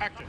Action.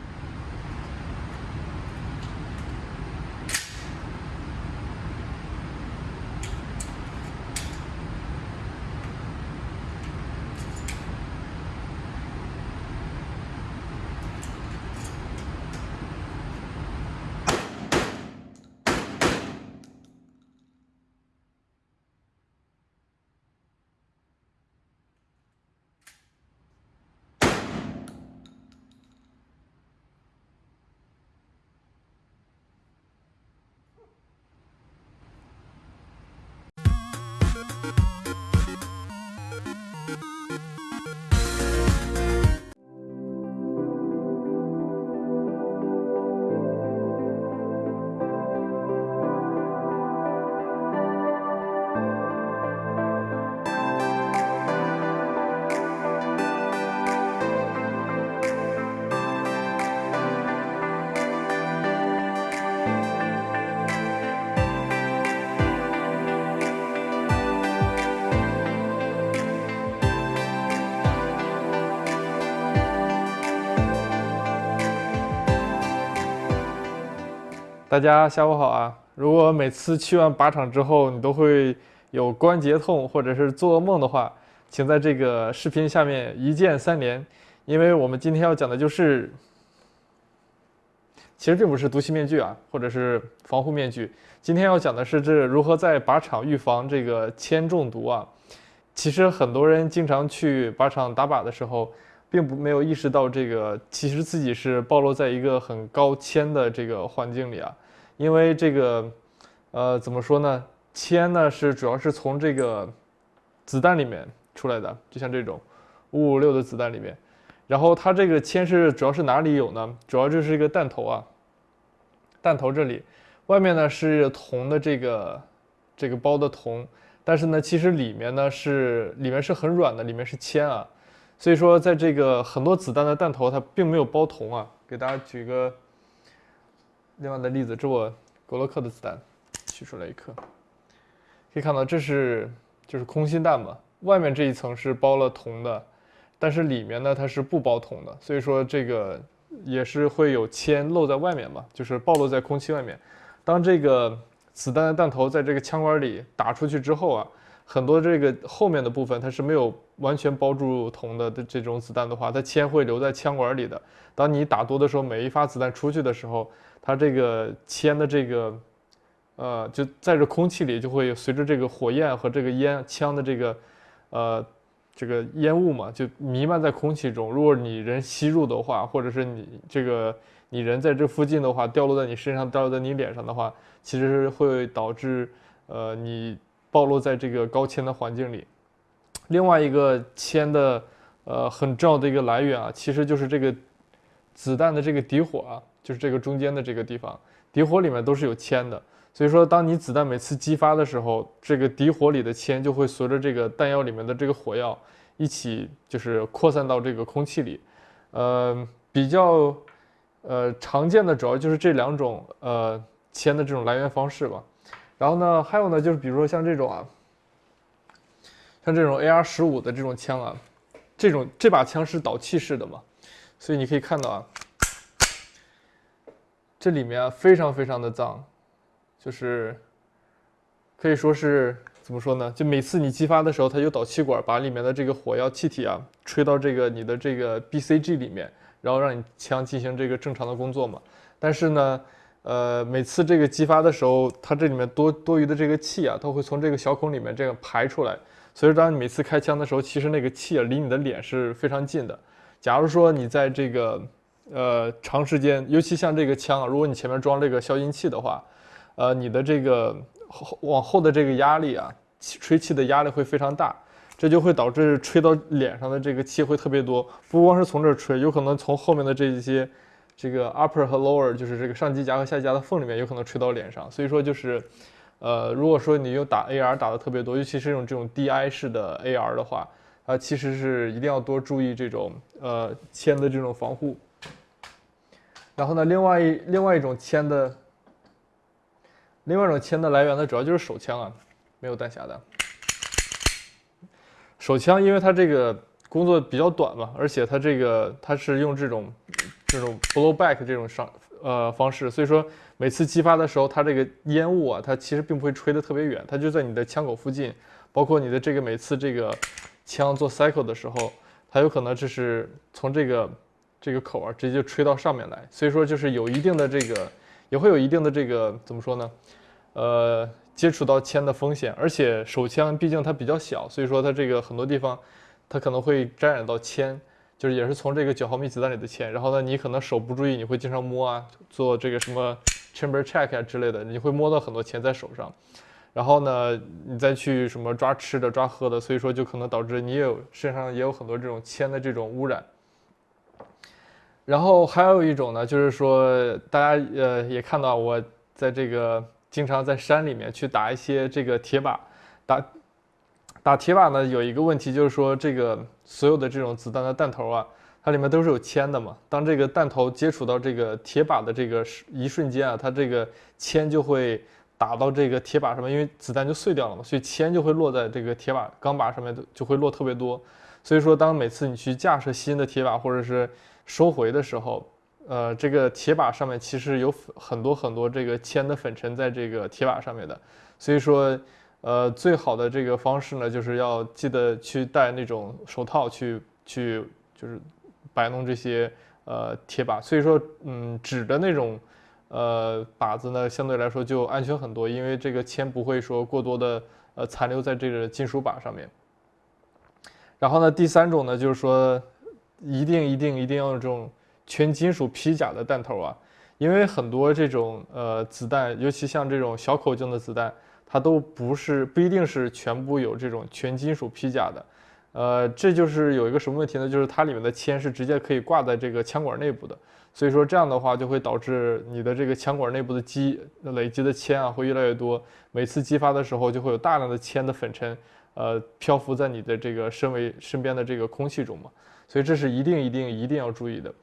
大家下午好啊！如果每次去完靶场之后，你都会有关节痛或者是做噩梦的话，请在这个视频下面一键三连，因为我们今天要讲的就是，其实并不是毒气面具啊，或者是防护面具，今天要讲的是这如何在靶场预防这个铅中毒啊。其实很多人经常去靶场打靶的时候，并不没有意识到这个，其实自己是暴露在一个很高铅的这个环境里啊。因为这个，呃，怎么说呢？铅呢是主要是从这个子弹里面出来的，就像这种五五六的子弹里面。然后它这个铅是主要是哪里有呢？主要就是一个弹头啊，弹头这里，外面呢是铜的这个这个包的铜，但是呢，其实里面呢是里面是很软的，里面是铅啊。所以说，在这个很多子弹的弹头它并没有包铜啊。给大家举个。另外的例子，这我格洛克的子弹取出来一颗，可以看到这是就是空心弹嘛，外面这一层是包了铜的，但是里面呢它是不包铜的，所以说这个也是会有铅漏在外面嘛，就是暴露在空气外面。当这个子弹的弹头在这个枪管里打出去之后啊，很多这个后面的部分它是没有完全包住铜的这种子弹的话，它铅会留在枪管里的。当你打多的时候，每一发子弹出去的时候，它这个铅的这个，呃，就在这空气里就会随着这个火焰和这个烟枪的这个，呃，这个烟雾嘛，就弥漫在空气中。如果你人吸入的话，或者是你这个你人在这附近的话，掉落在你身上，掉落在你脸上的话，其实会导致呃你暴露在这个高铅的环境里。另外一个铅的呃很重要的一个来源啊，其实就是这个子弹的这个底火啊。就是这个中间的这个地方，底火里面都是有铅的，所以说当你子弹每次激发的时候，这个底火里的铅就会随着这个弹药里面的这个火药一起就是扩散到这个空气里。呃，比较呃常见的主要就是这两种呃铅的这种来源方式吧。然后呢，还有呢就是比如说像这种啊，像这种 AR 十五的这种枪啊，这种这把枪是导气式的嘛，所以你可以看到啊。这里面啊非常非常的脏，就是可以说是怎么说呢？就每次你激发的时候，它有导气管把里面的这个火药气体啊吹到这个你的这个 BCG 里面，然后让你枪进行这个正常的工作嘛。但是呢，呃，每次这个激发的时候，它这里面多多余的这个气啊，它会从这个小孔里面这样排出来。所以当你每次开枪的时候，其实那个气啊离你的脸是非常近的。假如说你在这个呃，长时间，尤其像这个枪啊，如果你前面装这个消音器的话，呃，你的这个后往后的这个压力啊，吹气的压力会非常大，这就会导致吹到脸上的这个气会特别多，不光是从这儿吹，有可能从后面的这一些这个 upper 和 lower，就是这个上机夹和下机夹的缝里面，有可能吹到脸上。所以说就是，呃，如果说你用打 AR 打的特别多，尤其是用这种 DI 式的 AR 的话，啊，其实是一定要多注意这种呃铅的这种防护。然后呢，另外一另外一种铅的，另外一种铅的来源呢，主要就是手枪啊，没有弹匣的。手枪因为它这个工作比较短嘛，而且它这个它是用这种这种 blow back 这种上呃方式，所以说每次激发的时候，它这个烟雾啊，它其实并不会吹得特别远，它就在你的枪口附近，包括你的这个每次这个枪做 cycle 的时候，它有可能这是从这个这个口啊直接就吹到上面来，所以说就是有一定的这个也会有一定的这个怎么说呢？呃。接触到铅的风险，而且手枪毕竟它比较小，所以说它这个很多地方，它可能会沾染到铅，就是也是从这个九毫米子弹里的铅。然后呢，你可能手不注意，你会经常摸啊，做这个什么 chamber check 啊之类的，你会摸到很多铅在手上。然后呢，你再去什么抓吃的、抓喝的，所以说就可能导致你有身上也有很多这种铅的这种污染。然后还有一种呢，就是说大家呃也看到我在这个。经常在山里面去打一些这个铁靶，打打铁靶呢，有一个问题就是说，这个所有的这种子弹的弹头啊，它里面都是有铅的嘛。当这个弹头接触到这个铁靶的这个一瞬间啊，它这个铅就会打到这个铁靶上面，因为子弹就碎掉了嘛，所以铅就会落在这个铁靶钢靶上面，就会落特别多。所以说，当每次你去架设新的铁靶或者是收回的时候，呃，这个铁靶上面其实有很多很多这个铅的粉尘在这个铁靶上面的，所以说，呃，最好的这个方式呢，就是要记得去戴那种手套去去就是摆弄这些呃铁靶。所以说，嗯，纸的那种呃靶子呢，相对来说就安全很多，因为这个铅不会说过多的呃残留在这个金属靶上面。然后呢，第三种呢，就是说一定一定一定要用这种。全金属披甲的弹头啊，因为很多这种呃子弹，尤其像这种小口径的子弹，它都不是不一定是全部有这种全金属披甲的，呃，这就是有一个什么问题呢？就是它里面的铅是直接可以挂在这个枪管内部的，所以说这样的话就会导致你的这个枪管内部的积累积的铅啊会越来越多，每次激发的时候就会有大量的铅的粉尘，呃，漂浮在你的这个身为身边的这个空气中嘛，所以这是一定一定一定要注意的。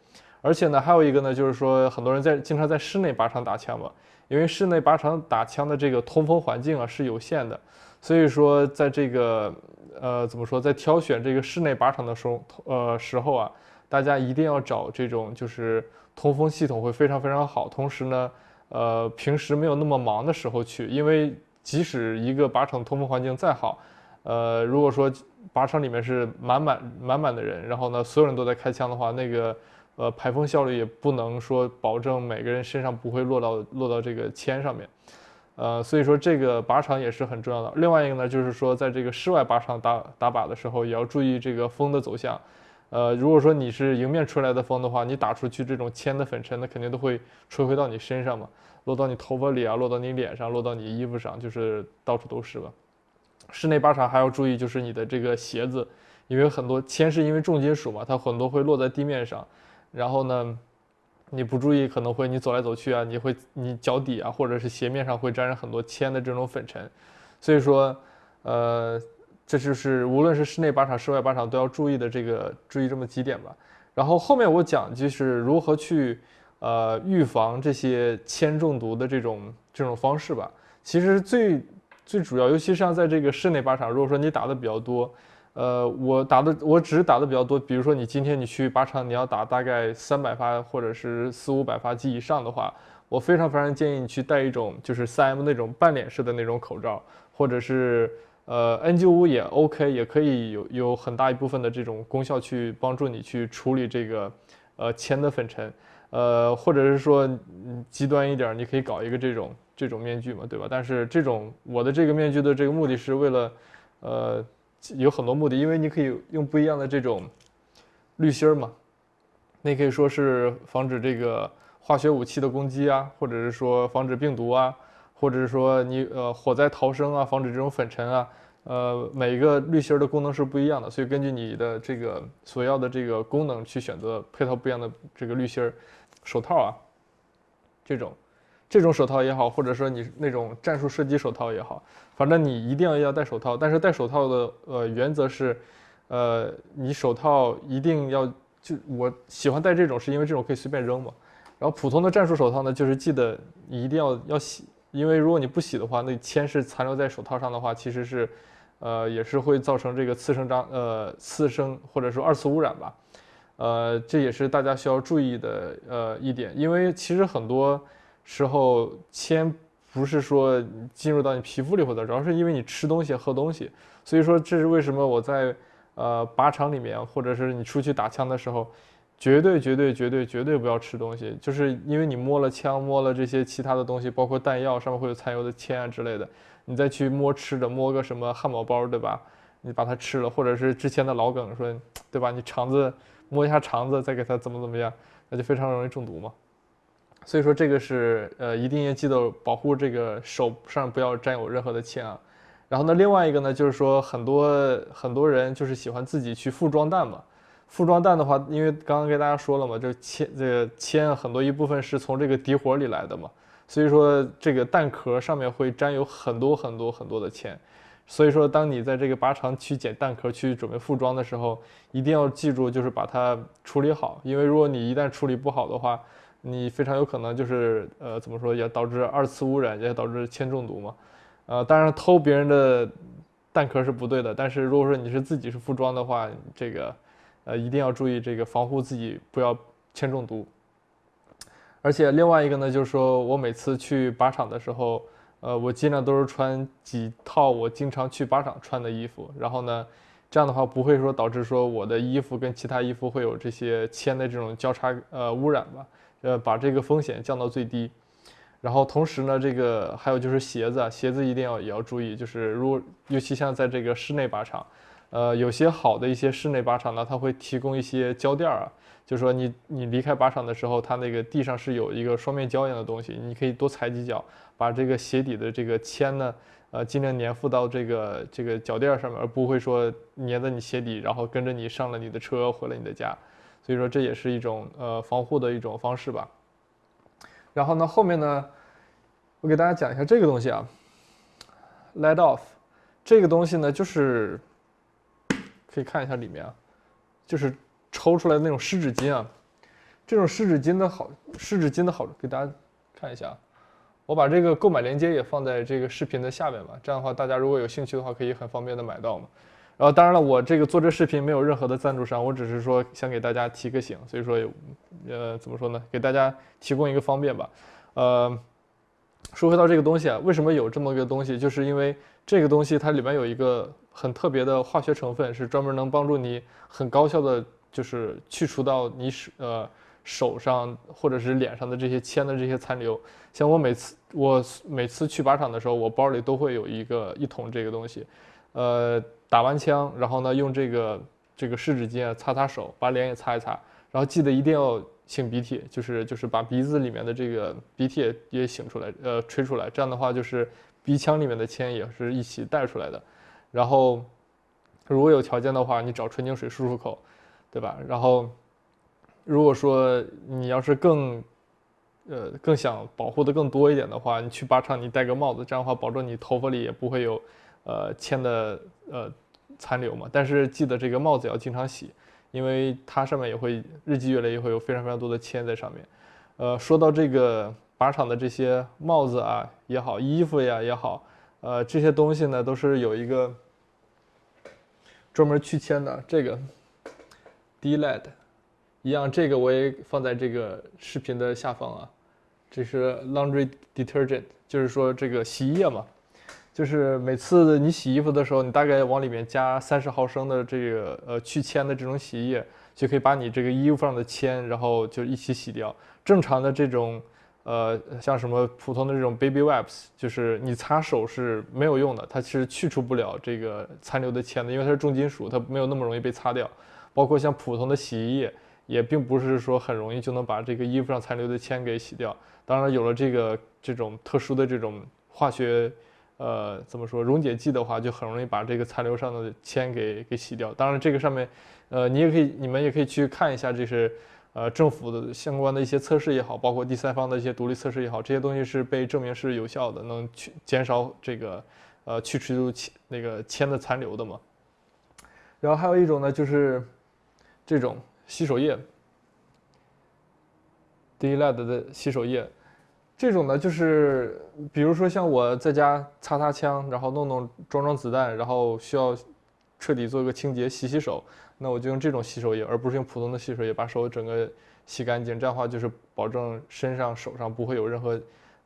而且呢，还有一个呢，就是说很多人在经常在室内靶场打枪嘛，因为室内靶场打枪的这个通风环境啊是有限的，所以说在这个呃怎么说，在挑选这个室内靶场的时候，呃时候啊，大家一定要找这种就是通风系统会非常非常好，同时呢，呃平时没有那么忙的时候去，因为即使一个靶场通风环境再好，呃如果说靶场里面是满满满满的人，然后呢所有人都在开枪的话，那个。呃，排风效率也不能说保证每个人身上不会落到落到这个铅上面，呃，所以说这个靶场也是很重要的。另外一个呢，就是说在这个室外靶场打打靶的时候，也要注意这个风的走向。呃，如果说你是迎面吹来的风的话，你打出去这种铅的粉尘，那肯定都会吹回到你身上嘛，落到你头发里啊，落到你脸上，落到你衣服上，就是到处都是吧。室内靶场还要注意就是你的这个鞋子，因为很多铅是因为重金属嘛，它很多会落在地面上。然后呢，你不注意可能会你走来走去啊，你会你脚底啊或者是鞋面上会沾上很多铅的这种粉尘，所以说，呃，这就是无论是室内靶场、室外靶场都要注意的这个注意这么几点吧。然后后面我讲就是如何去呃预防这些铅中毒的这种这种方式吧。其实最最主要，尤其像在这个室内靶场，如果说你打的比较多。呃，我打的我只是打的比较多，比如说你今天你去靶场，你要打大概三百发或者是四五百发及以上的话，我非常非常建议你去戴一种就是三 M 那种半脸式的那种口罩，或者是呃 N95 也 OK，也可以有有很大一部分的这种功效去帮助你去处理这个呃铅的粉尘，呃，或者是说极端一点，你可以搞一个这种这种面具嘛，对吧？但是这种我的这个面具的这个目的是为了呃。有很多目的，因为你可以用不一样的这种滤芯儿嘛，那可以说是防止这个化学武器的攻击啊，或者是说防止病毒啊，或者是说你呃火灾逃生啊，防止这种粉尘啊，呃每一个滤芯儿的功能是不一样的，所以根据你的这个所要的这个功能去选择配套不一样的这个滤芯儿，手套啊，这种。这种手套也好，或者说你那种战术射击手套也好，反正你一定要要戴手套。但是戴手套的呃原则是，呃，你手套一定要就我喜欢戴这种，是因为这种可以随便扔嘛。然后普通的战术手套呢，就是记得你一定要要洗，因为如果你不洗的话，那铅是残留在手套上的话，其实是呃，也是会造成这个次生张呃次生或者说二次污染吧，呃，这也是大家需要注意的呃一点，因为其实很多时候铅不是说进入到你皮肤里或者，主要是因为你吃东西喝东西，所以说这是为什么我在呃靶场里面或者是你出去打枪的时候，绝对绝对绝对绝对不要吃东西，就是因为你摸了枪摸了这些其他的东西，包括弹药上面会有残留的铅啊之类的。你再去摸吃的，摸个什么汉堡包，对吧？你把它吃了，或者是之前的老梗说，对吧？你肠子摸一下肠子，再给它怎么怎么样，那就非常容易中毒嘛。所以说这个是呃，一定要记得保护这个手上不要沾有任何的铅啊。然后呢，另外一个呢，就是说很多很多人就是喜欢自己去复装弹嘛。复装弹的话，因为刚刚跟大家说了嘛，就铅这个铅很多一部分是从这个底火里来的嘛。所以说，这个弹壳上面会沾有很多很多很多的铅，所以说，当你在这个靶场去捡弹壳去准备复装的时候，一定要记住，就是把它处理好，因为如果你一旦处理不好的话，你非常有可能就是呃，怎么说，也导致二次污染，也导致铅中毒嘛。呃，当然偷别人的弹壳是不对的，但是如果说你是自己是复装的话，这个呃一定要注意这个防护自己不要铅中毒。而且另外一个呢，就是说我每次去靶场的时候，呃，我尽量都是穿几套我经常去靶场穿的衣服，然后呢，这样的话不会说导致说我的衣服跟其他衣服会有这些铅的这种交叉呃污染吧，呃，把这个风险降到最低。然后同时呢，这个还有就是鞋子，啊，鞋子一定要也要注意，就是如果尤其像在这个室内靶场，呃，有些好的一些室内靶场呢，它会提供一些胶垫儿啊。就是说，你你离开靶场的时候，它那个地上是有一个双面胶一样的东西，你可以多踩几脚，把这个鞋底的这个铅呢，呃，尽量粘附到这个这个脚垫上面，而不会说粘在你鞋底，然后跟着你上了你的车，回了你的家。所以说，这也是一种呃防护的一种方式吧。然后呢，后面呢，我给大家讲一下这个东西啊，Let off，这个东西呢，就是可以看一下里面啊，就是。抽出来的那种湿纸巾啊，这种湿纸巾的好，湿纸巾的好处给大家看一下，我把这个购买链接也放在这个视频的下面吧，这样的话大家如果有兴趣的话，可以很方便的买到嘛。然后当然了，我这个做这视频没有任何的赞助商，我只是说想给大家提个醒，所以说，呃，怎么说呢，给大家提供一个方便吧。呃，说回到这个东西啊，为什么有这么个东西，就是因为这个东西它里面有一个很特别的化学成分，是专门能帮助你很高效的。就是去除到你手呃手上或者是脸上的这些铅的这些残留，像我每次我每次去靶场的时候，我包里都会有一个一桶这个东西，呃打完枪，然后呢用这个这个湿纸巾啊擦擦手，把脸也擦一擦，然后记得一定要擤鼻涕，就是就是把鼻子里面的这个鼻涕也也擤出来，呃吹出来，这样的话就是鼻腔里面的铅也是一起带出来的，然后如果有条件的话，你找纯净水漱漱口。对吧？然后，如果说你要是更，呃，更想保护的更多一点的话，你去靶场你戴个帽子，这样的话保证你头发里也不会有，呃，铅的呃残留嘛。但是记得这个帽子要经常洗，因为它上面也会日积月累也会有非常非常多的铅在上面。呃，说到这个靶场的这些帽子啊也好，衣服呀也好，呃，这些东西呢都是有一个专门去铅的这个。D-Led，一样，这个我也放在这个视频的下方啊。这是 Laundry Detergent，就是说这个洗衣液嘛，就是每次你洗衣服的时候，你大概往里面加三十毫升的这个呃去铅的这种洗衣液，就可以把你这个衣服上的铅，然后就一起洗掉。正常的这种呃像什么普通的这种 Baby Wipes，就是你擦手是没有用的，它其实去除不了这个残留的铅的，因为它是重金属，它没有那么容易被擦掉。包括像普通的洗衣液，也并不是说很容易就能把这个衣服上残留的铅给洗掉。当然，有了这个这种特殊的这种化学，呃，怎么说溶解剂的话，就很容易把这个残留上的铅给给洗掉。当然，这个上面，呃，你也可以，你们也可以去看一下，这是呃政府的相关的一些测试也好，包括第三方的一些独立测试也好，这些东西是被证明是有效的，能去减少这个呃去除铅那个铅的残留的嘛。然后还有一种呢，就是。这种洗手液 DLED 的洗手液，这种呢，就是比如说像我在家擦擦枪，然后弄弄装装子弹，然后需要彻底做一个清洁、洗洗手，那我就用这种洗手液，而不是用普通的洗手液把手整个洗干净。这样的话就是保证身上、手上不会有任何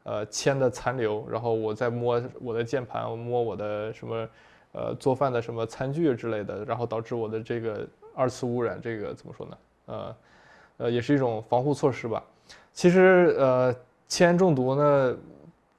呃铅的残留。然后我再摸我的键盘，摸我的什么呃做饭的什么餐具之类的，然后导致我的这个二次污染，这个怎么说呢？呃呃，也是一种防护措施吧。其实呃。铅中毒呢，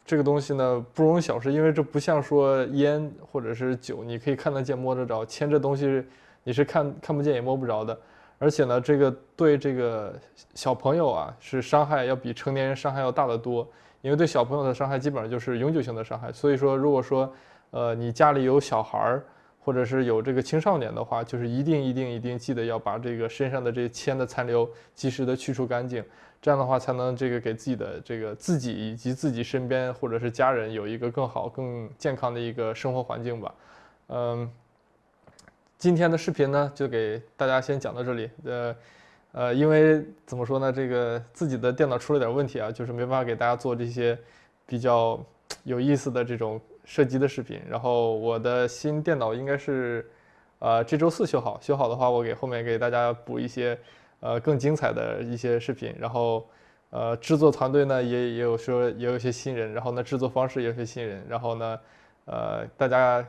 这个东西呢不容小视，因为这不像说烟或者是酒，你可以看得见摸得着。铅这东西你是看看不见也摸不着的，而且呢，这个对这个小朋友啊是伤害要比成年人伤害要大得多，因为对小朋友的伤害基本上就是永久性的伤害。所以说，如果说呃你家里有小孩儿或者是有这个青少年的话，就是一定一定一定记得要把这个身上的这铅的残留及时的去除干净。这样的话，才能这个给自己的这个自己以及自己身边或者是家人有一个更好、更健康的一个生活环境吧。嗯，今天的视频呢，就给大家先讲到这里。呃，呃，因为怎么说呢，这个自己的电脑出了点问题啊，就是没办法给大家做这些比较有意思的这种射击的视频。然后我的新电脑应该是，呃，这周四修好。修好的话，我给后面给大家补一些。呃，更精彩的一些视频，然后，呃，制作团队呢也也有说也有一些新人，然后呢，制作方式也有些新人，然后呢，呃，大家，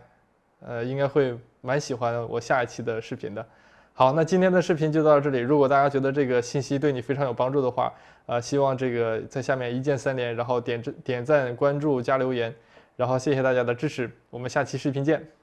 呃，应该会蛮喜欢我下一期的视频的。好，那今天的视频就到这里。如果大家觉得这个信息对你非常有帮助的话，呃，希望这个在下面一键三连，然后点点赞、关注、加留言，然后谢谢大家的支持，我们下期视频见。